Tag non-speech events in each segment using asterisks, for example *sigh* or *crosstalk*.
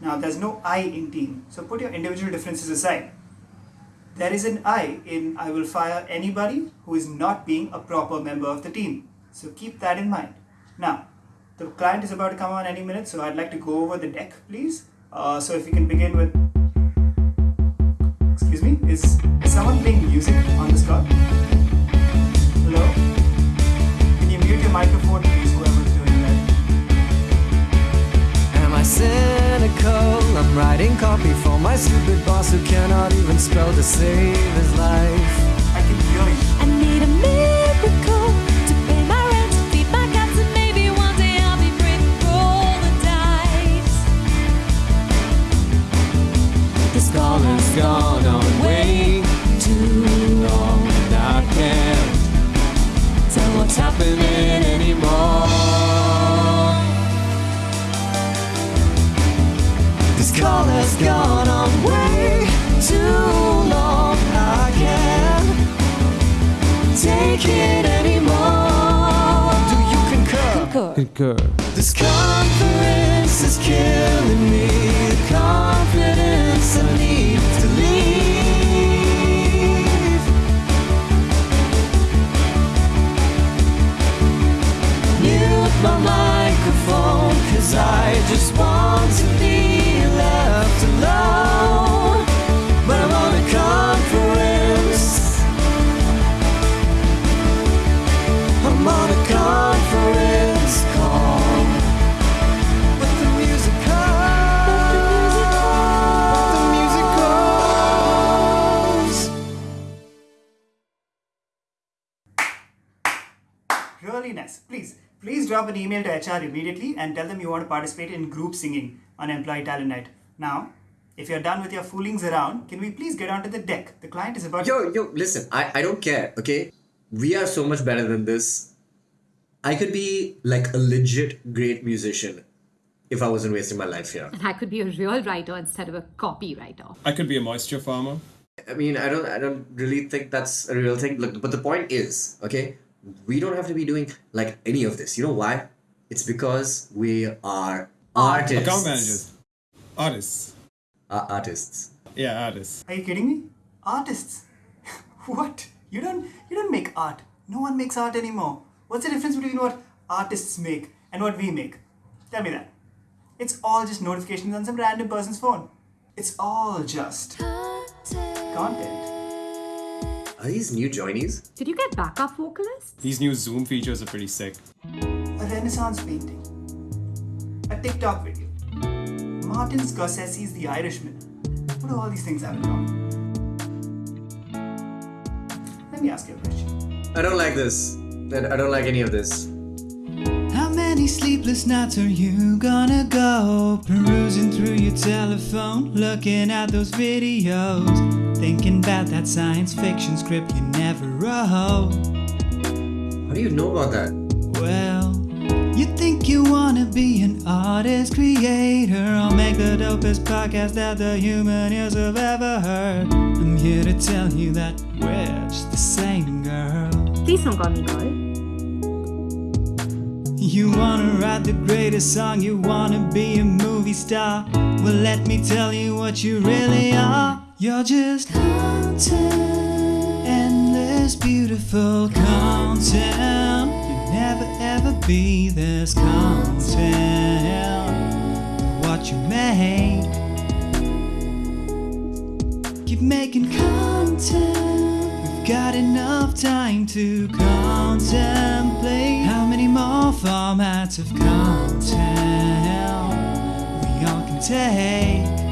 Now, there's no I in team, so put your individual differences aside. There is an I in I will fire anybody who is not being a proper member of the team. So keep that in mind. Now, the client is about to come on any minute, so I'd like to go over the deck, please. Uh, so if we can begin with. Excuse me, is, someone playing music on this spot? Copy for my stupid boss who cannot even spell to save his life. I can hear you. I need a miracle to pay my rent, feed my cats, and maybe one day I'll be free. Roll the dice. This call has gone on way too long, and I can't tell what's happening anymore. This call has gone on way too long. I can't take it anymore. Do you concur? Concur. Concur. This conference is killing me. The confidence I need to leave. Mute my microphone, cause I just want to be Really nice. Please, please drop an email to HR immediately and tell them you want to participate in group singing on Employee Talent Night. Now, if you're done with your foolings around, can we please get onto the deck? The client is about to. Yo, yo, listen, I, I don't care, okay? We are so much better than this. I could be like a legit great musician if I wasn't wasting my life here. And I could be a real writer instead of a copywriter. I could be a moisture farmer. I mean, I don't I don't really think that's a real thing. Look, but the point is, okay, we don't have to be doing like any of this. You know why? It's because we are artists. Account managers. Artists. Uh, artists. Yeah, artists. Are you kidding me? Artists. *laughs* what? You don't you don't make art. No one makes art anymore. What's the difference between what artists make and what we make? Tell me that. It's all just notifications on some random person's phone. It's all just content. Are these new joinies? Did you get backup vocalists? These new Zoom features are pretty sick. A Renaissance painting. A TikTok video. Martin Scorsese's The Irishman. What do all these things have in common? Let me ask you a question. I don't like this. I I don't like any of this. How many sleepless nights are you gonna go? Perusing through your telephone, looking at those videos, thinking about that science fiction script you never wrote. How do you know about that? Well, you think you wanna be an artist, creator, or make the dopest podcast that the human ears have ever heard. I'm here to tell you that we're just the same girl. Please don't call me girl. You wanna write the greatest song, you wanna be a movie star. Well, let me tell you what you really are. You're just content, endless, beautiful content. You'll never ever be this content. What you make, keep making content. We've got enough time to contemplate how many more formats of content we all can take.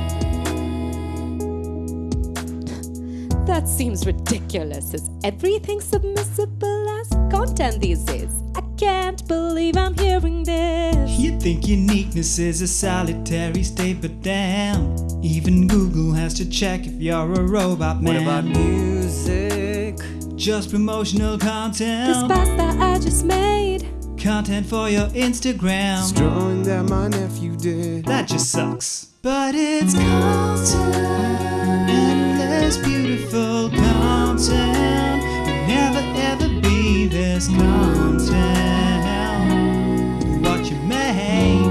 That seems ridiculous. Is everything submissible as content these days? I can't believe I'm hearing this. You think uniqueness is a solitary state, but damn, even Google has to check if you're a robot man. What about music? Just promotional content. This content. pasta I just made. Content for your Instagram. Drawing that my nephew did. That just sucks. But it's content, endless, beautiful content. You'll never ever be this content. What you make,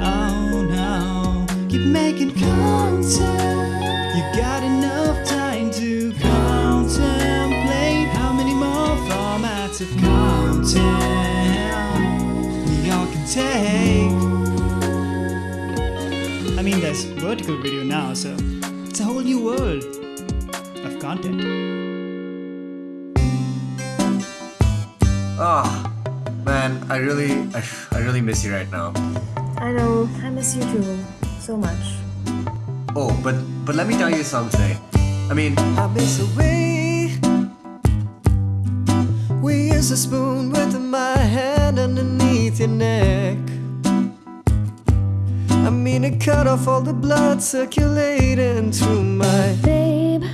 oh no, keep making content. You got enough time to contemplate how many more formats of content we all can take. I mean, there's vertical video now, so it's a whole new world of content. Oh, man, I really, I, I really miss you right now. I know, I miss you too. So much. Oh, but but let me tell you something. I mean, I miss a way. We use a spoon with my hand underneath I mean, it cut off all the blood circulating through my. Babe,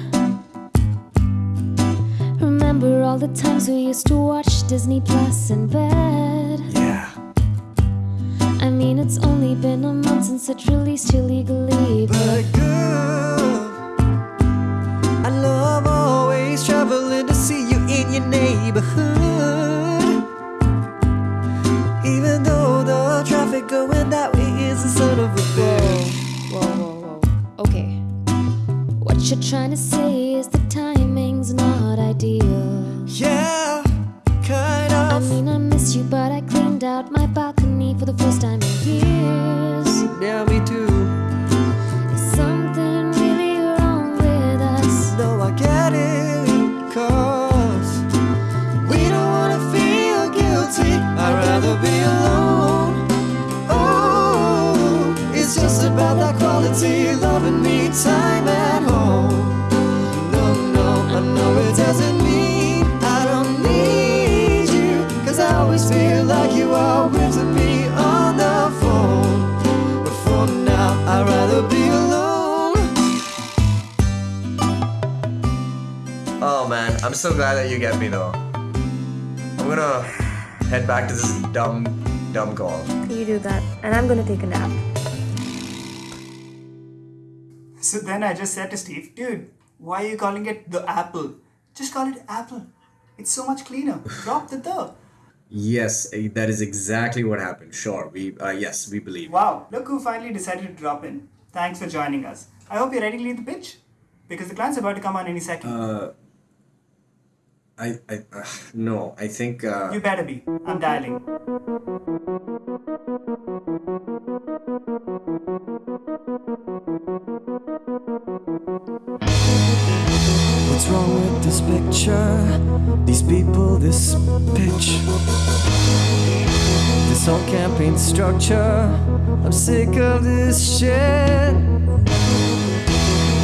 remember all the times we used to watch Disney Plus in bed? Yeah. I mean, it's only been a month since it released illegally, but But girl, I love always traveling to see you in your neighborhood. You're trying to say is the timing's not ideal. Yeah, kind of. I mean, I miss you, but I cleaned out my balcony for the first time in years. Yeah, me too. Is something really wrong with us? No, I get it. Cause we don't wanna feel guilty. I'd rather be alone. Oh, it's just about that quality loving me time always feel like you are with me on the phone. But for now, I'd rather be alone. oh man, I'm so glad that you get me though. I'm gonna head back to this dumb, dumb call. You do that, and I'm gonna take a nap. So then I just said to Steve, dude, why are you calling it the apple? Just call it apple. It's so much cleaner. Drop the the. Yes, eh, that is exactly what happened. Sure, we, uh, yes, we believe. Wow, look who finally decided to drop in. Thanks for joining us. I hope you're ready to lead the pitch. Because the client's about to come on any second. Uh, I, I, uh, no, I think. Uh, you better be. I'm dialing. What's wrong with this picture? These people, this pitch. This whole campaign structure. I'm sick of this shit.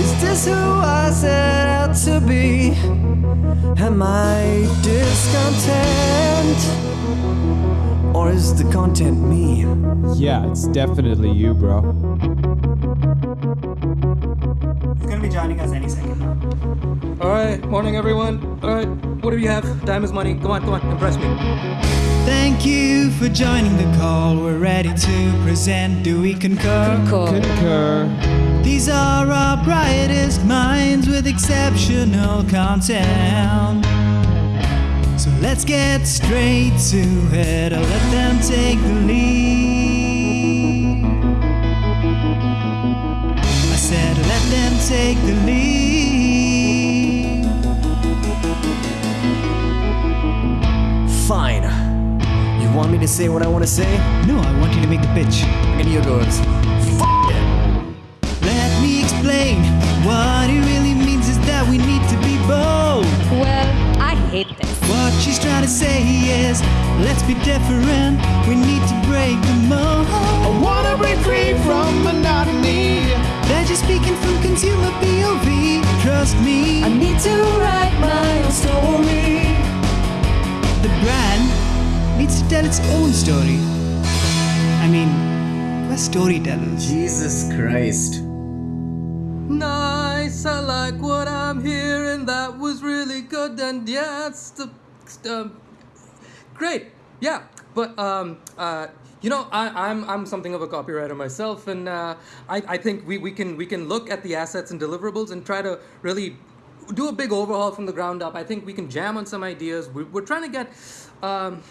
Is this who I set out to be? Am I discontent? Or is the content me? Yeah, it's definitely you, bro. He's gonna be joining us any second now. All right, morning everyone. All right, what do you have? Time is money. Come on, come on, impress me. Thank you for joining the call. We're ready to present. Do we concur? Concur. These are our brightest minds with exceptional content. So let's get straight to it. I'll let them take the lead. I said, let them take the lead. Me to say what I want to say? No, I want you to make the pitch. And here goes. Let me explain. What it really means is that we need to be bold. Well, I hate this. What she's trying to say is, let's be different. We need to break tell its own story. I mean, we're storytellers. Jesus Christ. Nice, I like what I'm hearing. That was really good, and yeah, it's the, um, great. Yeah, but um, uh, you know, I, I'm I'm something of a copywriter myself, and uh, I I think we, we can we can look at the assets and deliverables and try to really do a big overhaul from the ground up. I think we can jam on some ideas. We're, we're trying to get. Um,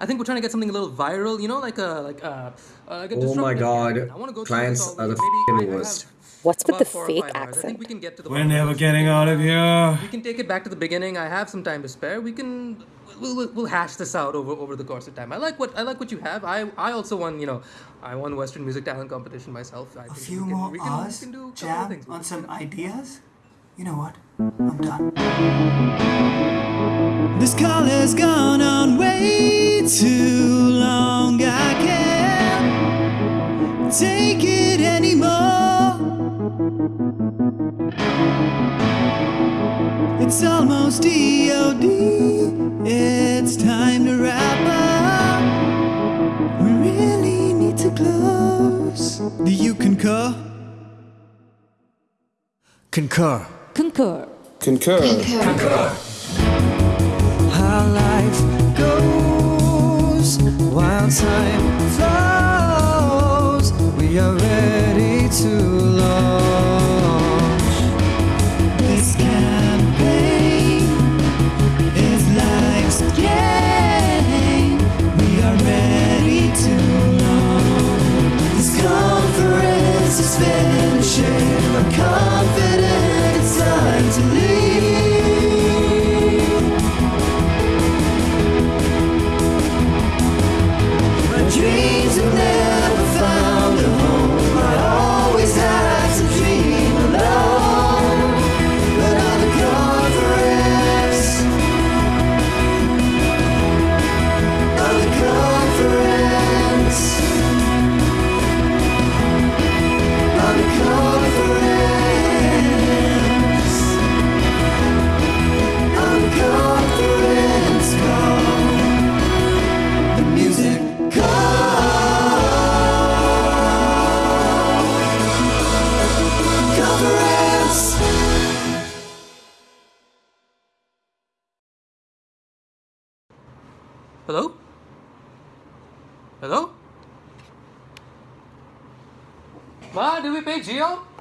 I think we're trying to get something a little viral. You know, like a like a uh, like a Oh my god. campaign. I want to go Clients this are the. Maybe f***ing I- I worst. What's with the fake five. I think accent? we can get to the We're never getting out of here. We can take it back to the beginning. I have some time to spare. We can we'll, we'll, we'll hash this out over over the course of time. I like what I like what you have. I I also won you know I won Western Music Talent Competition myself. I A think few we can, more we can, hours, we can do a couple jam things. on some ideas. You know what? I'm done. This call has gone on way too long. I can't take it anymore. It's almost EOD. It's time to wrap up. We really need to close. Do you concur? Concur. Concur. Concur. how life goes while time flows. We are ready to launch. This campaign is life's game. We are ready to launch. This conference is finishing. I'm confident it's time to leave. Hello? Ma,